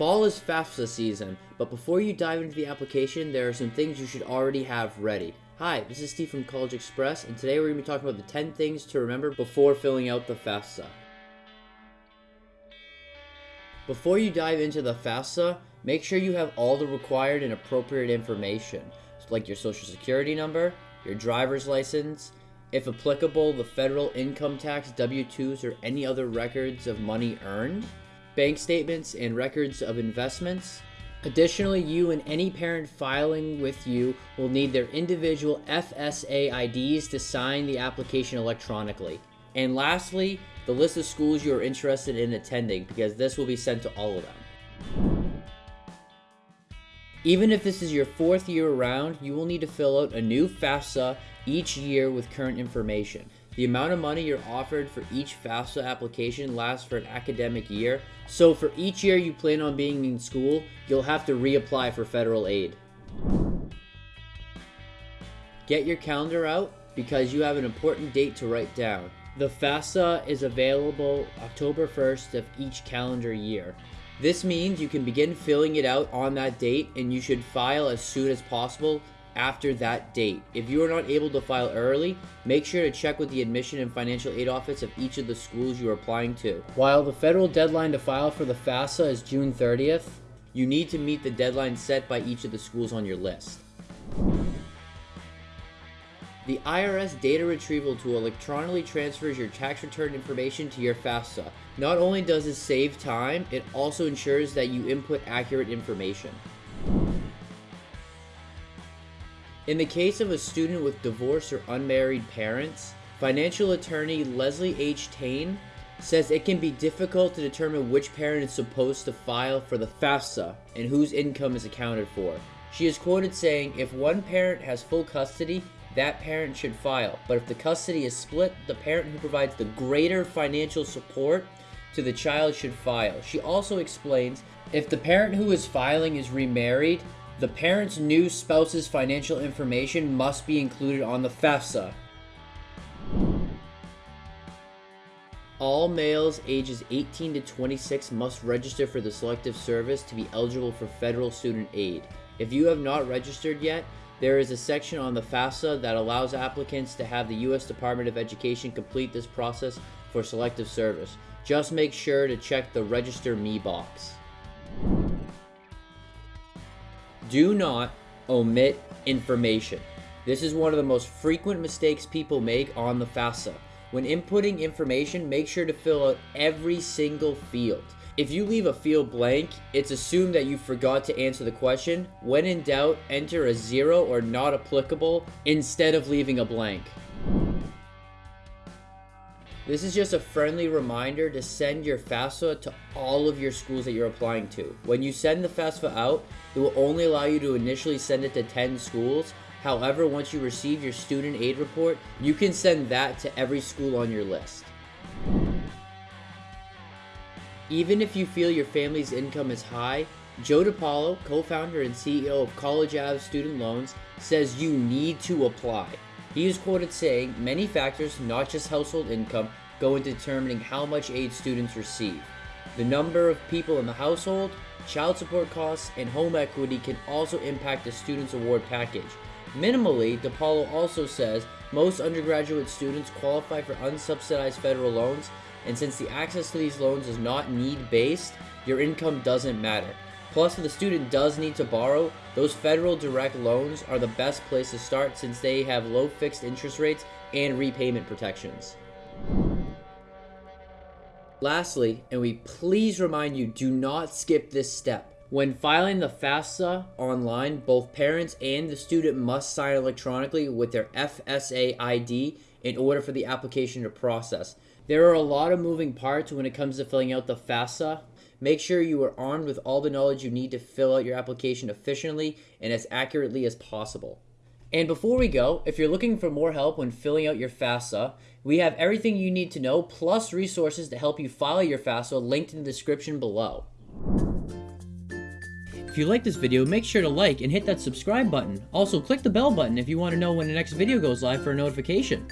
Fall is FAFSA season, but before you dive into the application, there are some things you should already have ready. Hi, this is Steve from CollegeXpress, and today we're going to be talking about the 10 things to remember before filling out the FAFSA. Before you dive into the FAFSA, make sure you have all the required and appropriate information, like your social security number, your driver's license, if applicable, the federal income tax, W-2s, or any other records of money earned, bank statements, and records of investments. Additionally, you and any parent filing with you will need their individual FSA IDs to sign the application electronically. And lastly, the list of schools you are interested in attending because this will be sent to all of them. Even if this is your fourth year around, you will need to fill out a new FAFSA each year with current information. The amount of money you're offered for each FAFSA application lasts for an academic year, so for each year you plan on being in school, you'll have to reapply for federal aid. Get your calendar out because you have an important date to write down. The FAFSA is available October 1st of each calendar year. This means you can begin filling it out on that date and you should file as soon as possible after that date. If you are not able to file early, make sure to check with the admission and financial aid office of each of the schools you are applying to. While the federal deadline to file for the FAFSA is June 30th, you need to meet the deadline set by each of the schools on your list. The IRS data retrieval tool electronically transfers your tax return information to your FAFSA. Not only does this save time, it also ensures that you input accurate information. In the case of a student with divorced or unmarried parents, financial attorney Leslie H. Tayne says it can be difficult to determine which parent is supposed to file for the FAFSA and whose income is accounted for. She is quoted saying, if one parent has full custody, that parent should file. But if the custody is split, the parent who provides the greater financial support to the child should file. She also explains, if the parent who is filing is remarried, the parent's new spouse's financial information must be included on the FAFSA. All males ages 18 to 26 must register for the Selective Service to be eligible for federal student aid. If you have not registered yet, there is a section on the FAFSA that allows applicants to have the U.S. Department of Education complete this process for Selective Service. Just make sure to check the Register Me box. Do not omit information. This is one of the most frequent mistakes people make on the FAFSA. When inputting information, make sure to fill out every single field. If you leave a field blank, it's assumed that you forgot to answer the question. When in doubt, enter a zero or not applicable instead of leaving a blank. This is just a friendly reminder to send your FAFSA to all of your schools that you're applying to. When you send the FAFSA out, it will only allow you to initially send it to 10 schools. However, once you receive your student aid report, you can send that to every school on your list. Even if you feel your family's income is high, Joe DePaolo, co-founder and CEO of College Ave Student Loans, says you need to apply. He is quoted saying, many factors, not just household income, go into determining how much aid students receive. The number of people in the household, child support costs, and home equity can also impact the student's award package. Minimally, DePaolo also says most undergraduate students qualify for unsubsidized federal loans, and since the access to these loans is not need-based, your income doesn't matter. Plus, if the student does need to borrow, those federal direct loans are the best place to start since they have low fixed interest rates and repayment protections. Lastly, and we please remind you, do not skip this step. When filing the FAFSA online, both parents and the student must sign electronically with their FSA ID in order for the application to process. There are a lot of moving parts when it comes to filling out the FAFSA. Make sure you are armed with all the knowledge you need to fill out your application efficiently and as accurately as possible. And before we go, if you're looking for more help when filling out your FAFSA, we have everything you need to know plus resources to help you file your FAFSA linked in the description below. If you like this video, make sure to like and hit that subscribe button. Also, click the bell button if you want to know when the next video goes live for a notification.